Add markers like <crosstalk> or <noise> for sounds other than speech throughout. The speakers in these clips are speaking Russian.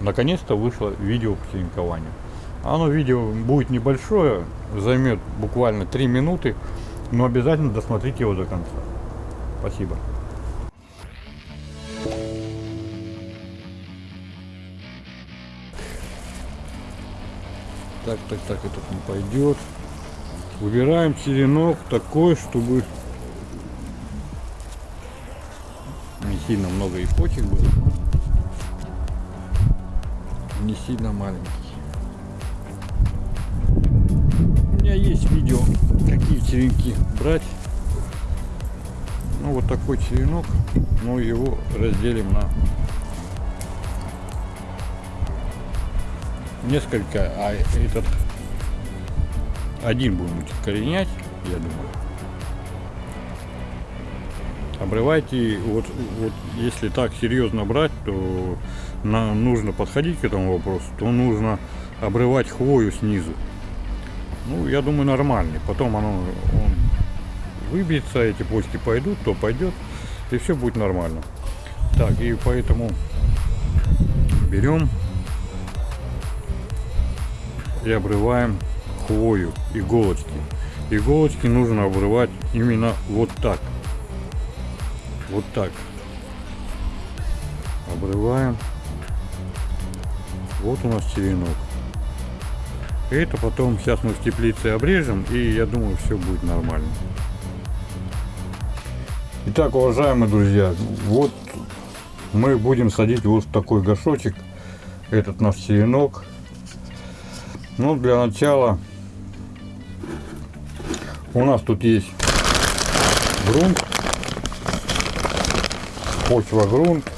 наконец-то вышло видео по черенкованию. Оно видео будет небольшое, займет буквально 3 минуты, но обязательно досмотрите его до конца. Спасибо. Так, так, так, этот не пойдет. Выбираем черенок такой, чтобы не сильно много и почек было, не сильно маленький. У меня есть видео, какие черенки брать. Ну вот такой черенок, но его разделим на несколько, а этот один будем коренять, я думаю. Обрывайте, вот, вот если так серьезно брать, то нам нужно подходить к этому вопросу, то нужно обрывать хвою снизу. Ну, я думаю, нормальный. Потом оно он выбьется, эти почки пойдут, то пойдет, и все будет нормально. Так, и поэтому берем и обрываем хвою, иголочки. Иголочки нужно обрывать именно вот так. Вот так. Обрываем. Вот у нас черенок. Это потом сейчас мы в теплице обрежем, и я думаю, все будет нормально. Итак, уважаемые друзья, вот мы будем садить вот в такой горшочек этот наш черенок. Ну, для начала у нас тут есть грунт, почва грунт,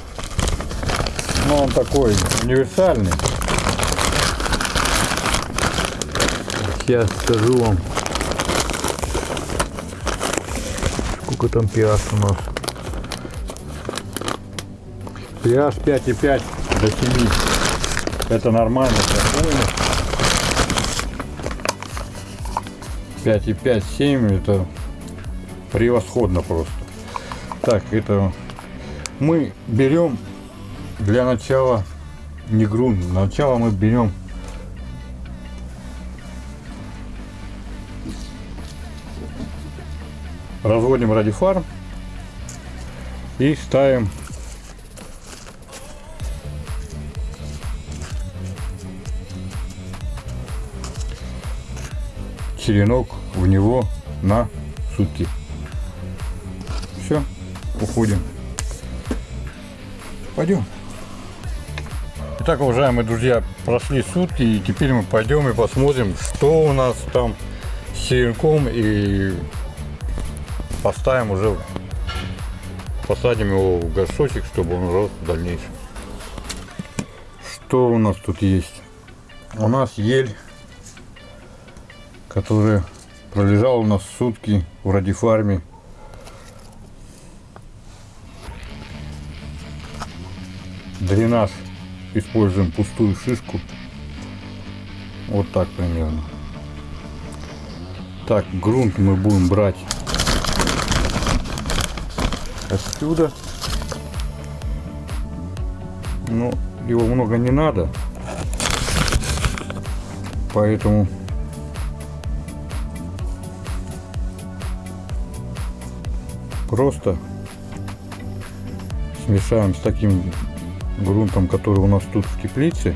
но он такой универсальный. Сейчас скажу вам, сколько там pH у нас. pH 5,5 до 7. Это нормально, спокойно. 5,5, 7 это превосходно просто. Так, это мы берем для начала не грунт, для начала мы берем разводим радифарм и ставим черенок в него на сутки. Все, уходим. Пойдем. Итак, уважаемые друзья, прошли сутки, и теперь мы пойдем и посмотрим, что у нас там с черенком, и поставим уже, посадим его в горшочек, чтобы он рос в дальнейшем. Что у нас тут есть? У нас ель который пролежал у нас сутки в радифарме. Дренаж используем пустую шишку. Вот так примерно. Так, грунт мы будем брать отсюда. Но его много не надо. Поэтому просто смешаем с таким грунтом, который у нас тут в теплице.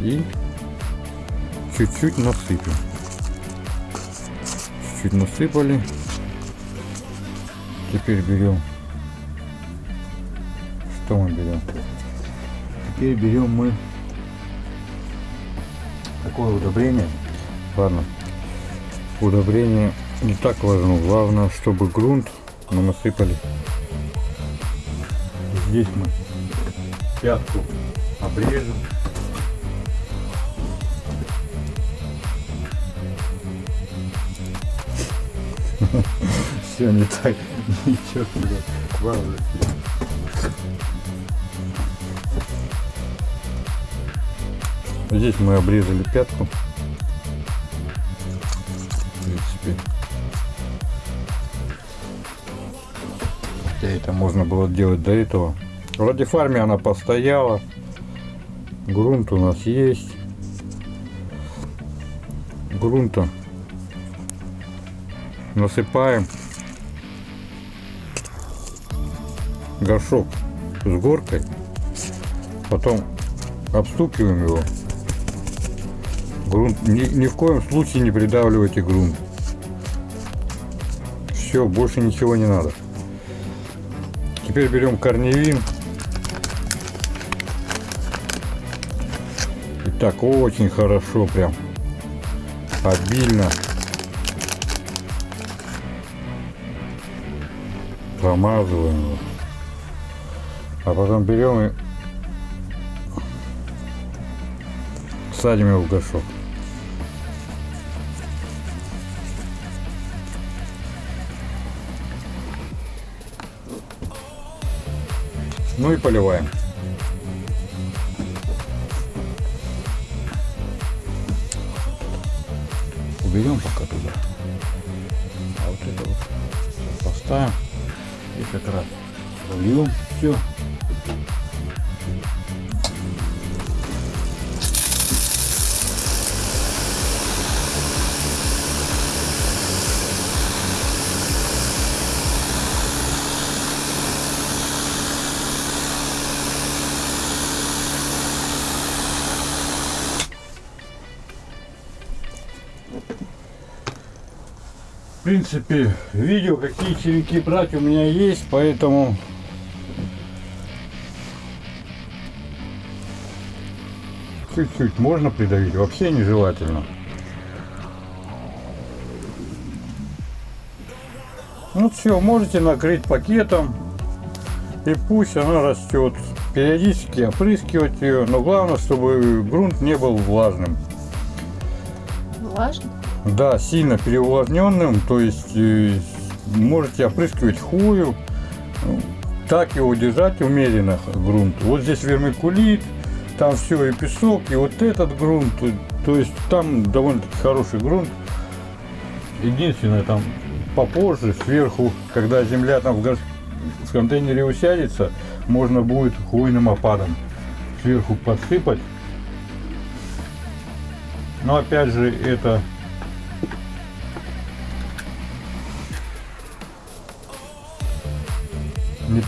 И чуть-чуть насыпем. Чуть-чуть насыпали. Теперь берем. Что мы берем? Теперь берем мы такое удобрение. Ладно. Удобрение не так важно. Главное, чтобы грунт мы насыпали. Здесь мы пятку обрежем. <laughs> Все не так, ничего туда главное. Здесь мы обрезали пятку. В принципе, Хотя это можно было делать до этого. В радиофарме она постояла. Грунт у нас есть. Грунта насыпаем. Горшок с горкой. Потом обстукиваем его. Грунт ни, ни в коем случае не придавливайте грунт. Все, больше ничего не надо. Теперь берем корневин. И так очень хорошо прям. Обильно. Промазываем его. А потом берем и садим его в горшок. Ну и поливаем. Уберем пока туда. А вот это вот поставим и как раз зальем все. В принципе, видео, какие черенки брать у меня есть, поэтому чуть-чуть можно придавить, вообще нежелательно. Ну все, можете накрыть пакетом и пусть она растет. Периодически опрыскивать ее, но главное, чтобы грунт не был влажным. Влажно? Да, сильно переувлажненным, то есть э, можете опрыскивать хвою, ну, так его держать умеренно грунт. Вот здесь вермикулит, там все и песок, и вот этот грунт, то есть там довольно-таки хороший грунт. Единственное, там попозже, сверху, когда земля там в, гос- в контейнере усядется, можно будет хвойным опадом сверху подсыпать. Но опять же, это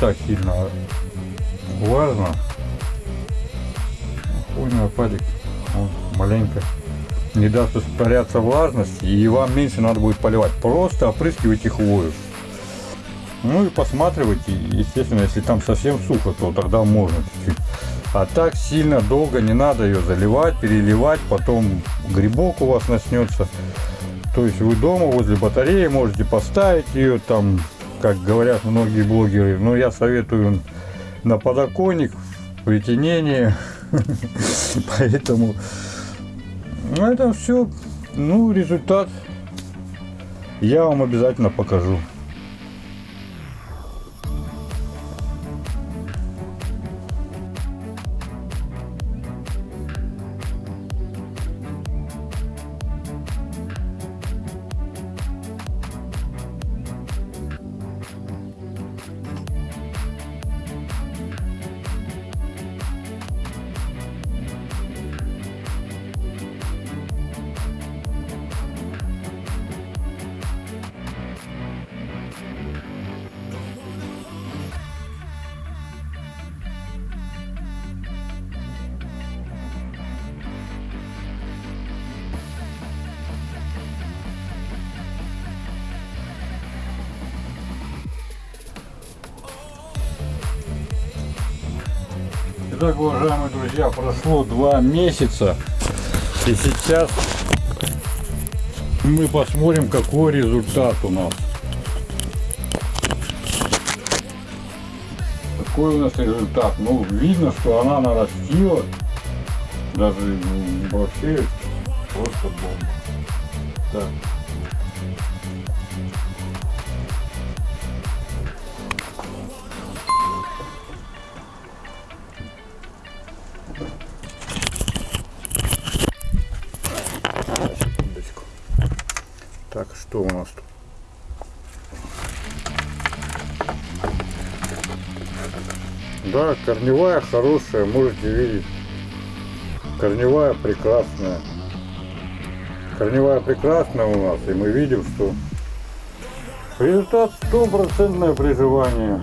так сильно важно. Хвойный опадик, он маленько не даст испаряться влажность, и вам меньше надо будет поливать. Просто опрыскивайте хвою. Ну и посматривайте, естественно, если там совсем сухо, то тогда можно чуть-чуть. А так сильно долго не надо ее заливать, переливать, потом грибок у вас начнется. То есть вы дома возле батареи можете поставить ее там, как говорят многие блогеры. Но я советую на подоконник, притенение. <laughs> Поэтому ну, это все, ну, результат я вам обязательно покажу. Итак, уважаемые друзья, прошло два месяца. И сейчас мы посмотрим, какой результат у нас. Какой у нас результат? Ну, видно, что она нарастила. Даже ну, вообще просто бомба. Так. Да, корневая хорошая, можете видеть. Корневая прекрасная. Корневая прекрасная у нас, и мы видим, что результат стопроцентное приживание.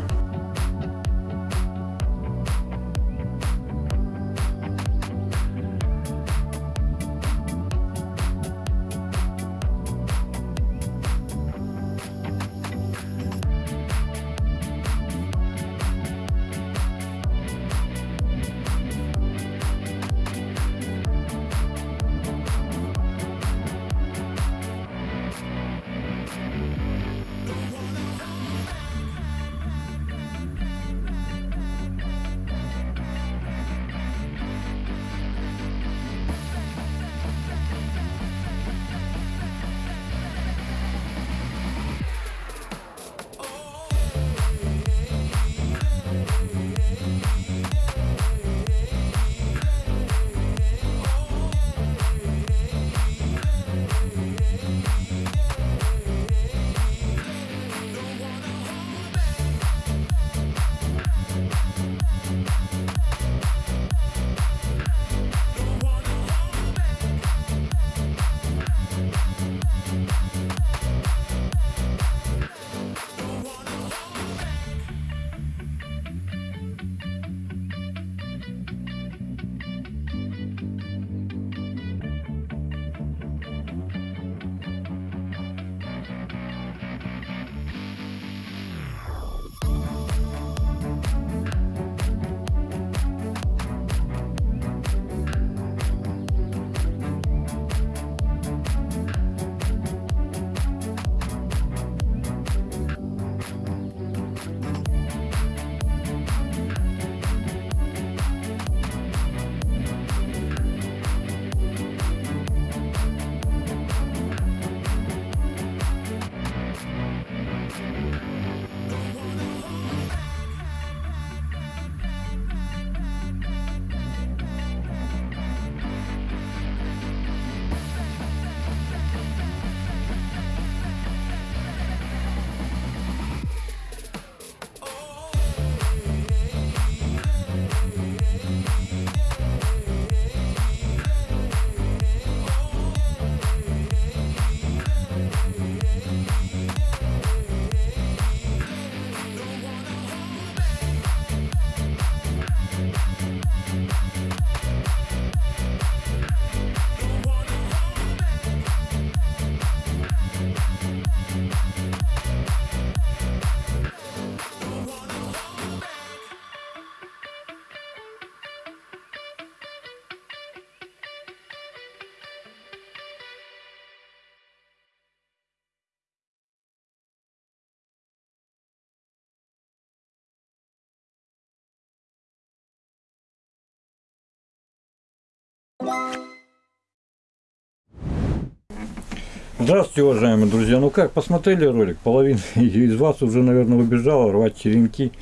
Здравствуйте, уважаемые друзья. Ну как, посмотрели ролик? Половина <laughs> из вас уже, наверное, убежала рвать черенки.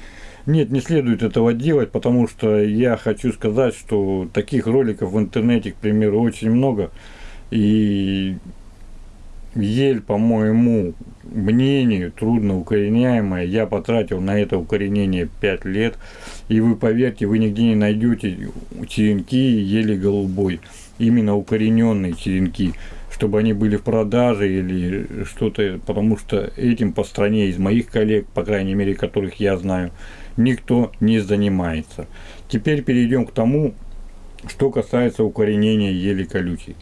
Нет, не следует этого делать, потому что я хочу сказать, что таких роликов в интернете, к примеру, очень много. И ель, по моему мнению, трудно укореняемая. Я потратил на это укоренение 5 лет. И вы поверьте, вы нигде не найдете черенки ели голубой. Именно укорененные черенки чтобы они были в продаже или что-то, потому что этим по стране из моих коллег, по крайней мере, которых я знаю, никто не занимается. Теперь перейдем к тому, что касается укоренения ели колючей.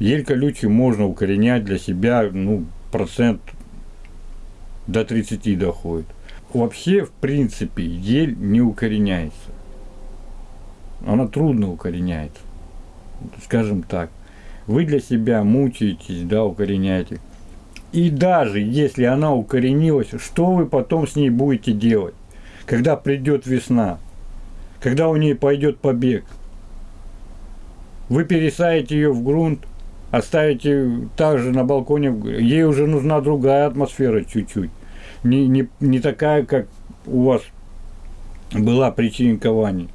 Ель колючий можно укоренять для себя, ну, процент до 30 доходит. Вообще, в принципе, ель не укореняется. Она трудно укореняется, скажем так вы для себя мучаетесь, да, укореняете. И даже если она укоренилась, что вы потом с ней будете делать, когда придет весна, когда у нее пойдет побег? Вы пересадите ее в грунт, оставите также на балконе, ей уже нужна другая атмосфера чуть-чуть. Не, не, не такая, как у вас была при черенковании.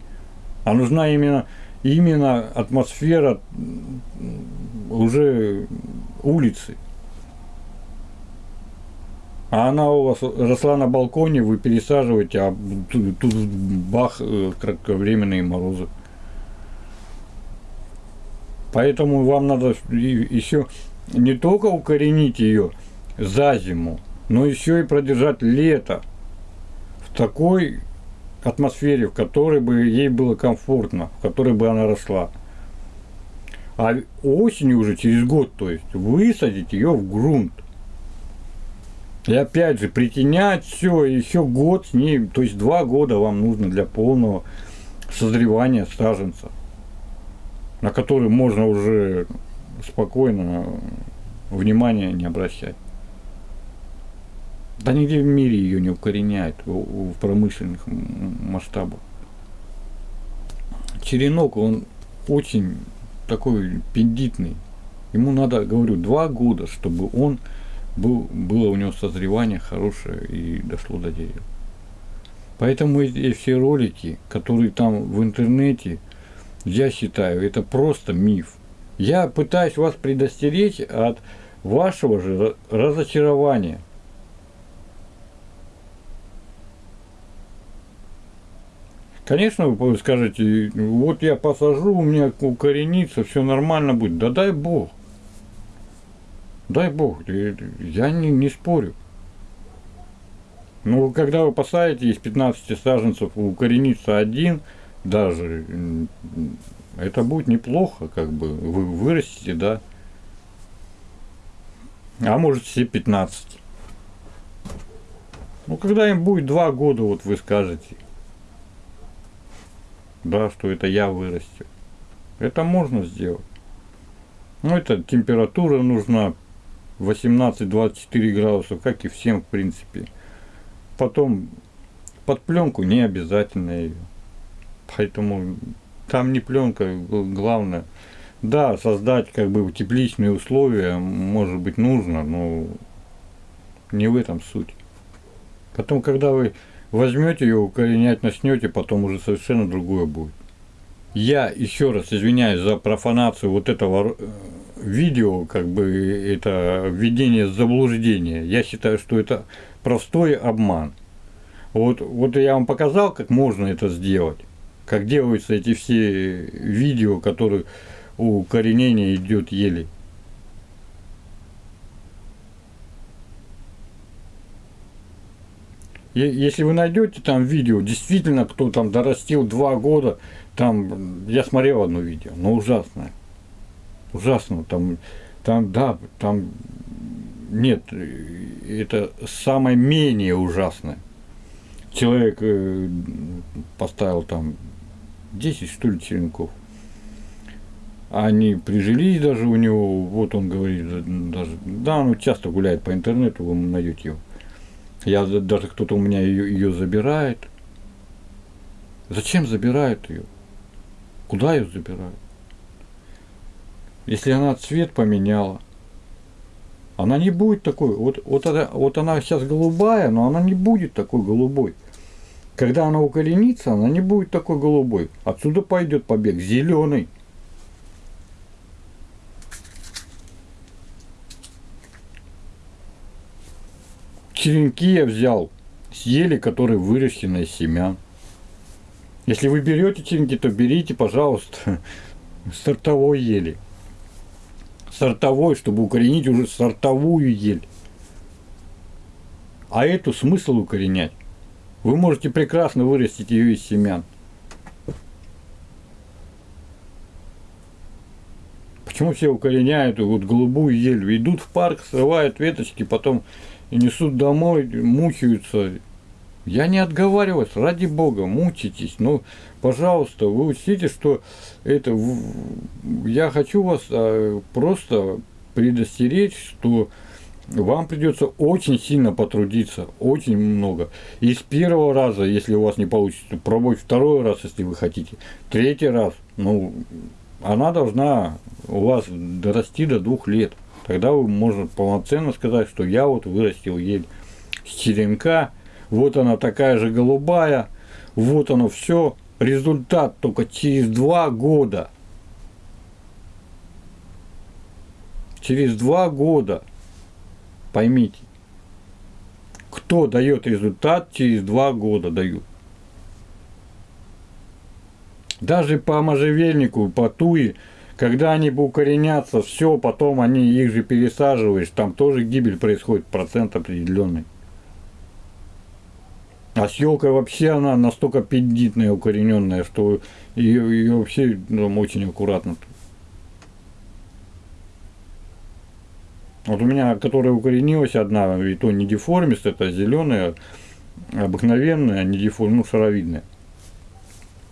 А нужна именно, именно атмосфера уже улицы. А она у вас росла на балконе, вы пересаживаете, а тут бах, э, кратковременные морозы. Поэтому вам надо еще не только укоренить ее за зиму, но еще и продержать лето в такой атмосфере, в которой бы ей было комфортно, в которой бы она росла. А осенью уже через год, то есть, высадить ее в грунт. И опять же, притенять все, еще год с ней, то есть два года вам нужно для полного созревания саженца на который можно уже спокойно внимания не обращать. Да нигде в мире ее не укореняют в промышленных масштабах. Черенок, он очень такой пендитный. Ему надо, говорю, два года, чтобы он был, было у него созревание хорошее и дошло до дерева. Поэтому эти все ролики, которые там в интернете, я считаю, это просто миф. Я пытаюсь вас предостеречь от вашего же разочарования. Конечно, вы скажете, вот я посажу, у меня укоренится, все нормально будет. Да дай Бог. Дай Бог, я не, не спорю. Но когда вы посадите из 15 саженцев укоренится один – даже это будет неплохо, как бы вы вырастите, да. А может все 15. Ну, когда им будет два года, вот вы скажете, да, что это я вырастил. Это можно сделать. Ну, это температура нужна 18-24 градусов, как и всем, в принципе. Потом под пленку не обязательно ее. Поэтому там не пленка, главное. Да, создать как бы тепличные условия, может быть, нужно, но не в этом суть. Потом, когда вы возьмете ее, укоренять начнете, потом уже совершенно другое будет. Я еще раз извиняюсь за профанацию вот этого э, видео, как бы это введение заблуждения. Я считаю, что это простой обман. Вот, вот я вам показал, как можно это сделать как делаются эти все видео, которые у коренения идет еле. Если вы найдете там видео, действительно, кто там дорастил два года, там, я смотрел одно видео, но ужасное. Ужасно, там, там, да, там, нет, это самое менее ужасное. Человек э, поставил там 10 что ли черенков. Они прижились даже у него, вот он говорит, даже, да, он часто гуляет по интернету, вы найдете его. Я даже кто-то у меня ее, ее забирает. Зачем забирают ее? Куда ее забирают? Если она цвет поменяла, она не будет такой. Вот, вот, она, вот она сейчас голубая, но она не будет такой голубой. Когда она укоренится, она не будет такой голубой. Отсюда пойдет побег зеленый. Черенки я взял с ели, которые выращены из семян. Если вы берете черенки, то берите, пожалуйста, <laughs> сортовой ели. Сортовой, чтобы укоренить уже сортовую ель. А эту смысл укоренять. Вы можете прекрасно вырастить ее из семян. Почему все укореняют вот голубую ель? Идут в парк, срывают веточки, потом и несут домой, мучаются. Я не отговариваюсь, ради бога, мучитесь. Но, пожалуйста, вы учтите, что это... Я хочу вас а, просто предостеречь, что вам придется очень сильно потрудиться, очень много. И с первого раза, если у вас не получится, пробовать второй раз, если вы хотите. Третий раз, ну, она должна у вас дорасти до двух лет. Тогда вы можете полноценно сказать, что я вот вырастил ель с черенка, вот она такая же голубая, вот оно все. Результат только через два года. Через два года – Поймите. кто дает результат через два года дают. Даже по можжевельнику, по туи, когда они укоренятся, все, потом они их же пересаживаешь, там тоже гибель происходит, процент определенный. А с елкой вообще она настолько педитная, укорененная, что ее, ее вообще ну, очень аккуратно. Вот у меня, которая укоренилась одна, и то не деформист, это зеленая, обыкновенная, не деформ, ну, шаровидная.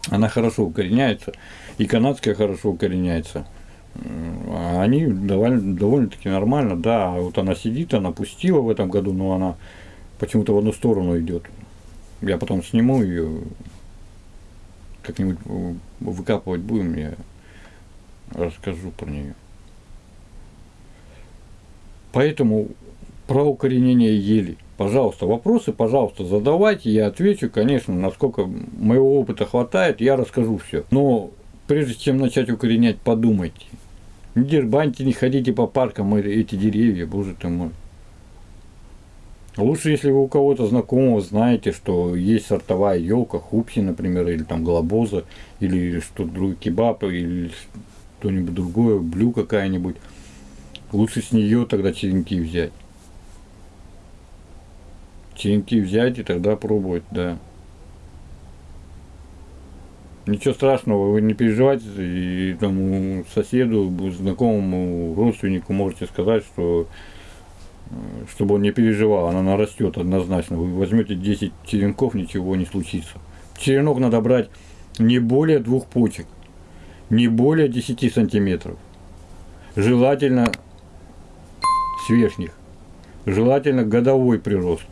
Она хорошо укореняется, и канадская хорошо укореняется. А они довольно, довольно-таки нормально, да. Вот она сидит, она пустила в этом году, но она почему-то в одну сторону идет. Я потом сниму ее, как-нибудь выкапывать будем, я расскажу про нее. Поэтому про укоренение ели. Пожалуйста, вопросы, пожалуйста, задавайте, я отвечу, конечно, насколько моего опыта хватает, я расскажу все. Но прежде чем начать укоренять, подумайте. Не дербаньте, не ходите по паркам эти деревья, боже ты мой. Лучше, если вы у кого-то знакомого знаете, что есть сортовая елка, хупси, например, или там глобоза, или что-то другое, кебаб, или что-нибудь другое, блю какая-нибудь. Лучше с нее тогда черенки взять. Черенки взять и тогда пробовать, да. Ничего страшного, вы не переживайте, и тому соседу, знакомому, родственнику можете сказать, что э, чтобы он не переживал, она нарастет однозначно. Вы возьмете 10 черенков, ничего не случится. Черенок надо брать не более двух почек, не более 10 сантиметров. Желательно с верхних. Желательно годовой прирост.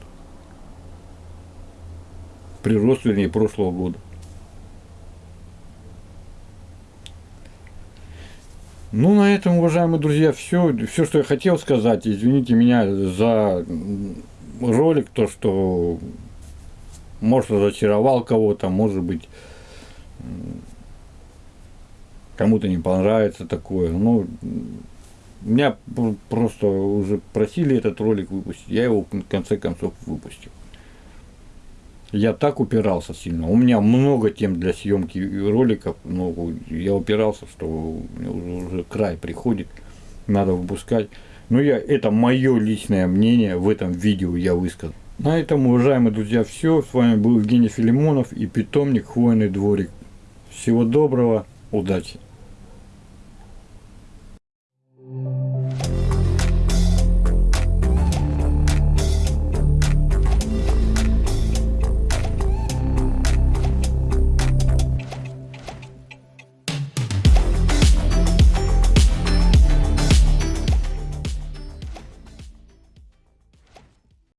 Прирост, вернее, прошлого года. Ну, на этом, уважаемые друзья, все, все, что я хотел сказать. Извините меня за ролик, то, что может разочаровал кого-то, может быть, кому-то не понравится такое. Ну, меня просто уже просили этот ролик выпустить, я его в конце концов выпустил я так упирался сильно. У меня много тем для съемки роликов, но я упирался, что уже, край приходит, надо выпускать. Но я, это мое личное мнение в этом видео я высказал. На этом, уважаемые друзья, все. С вами был Евгений Филимонов и питомник Хвойный дворик. Всего доброго, удачи!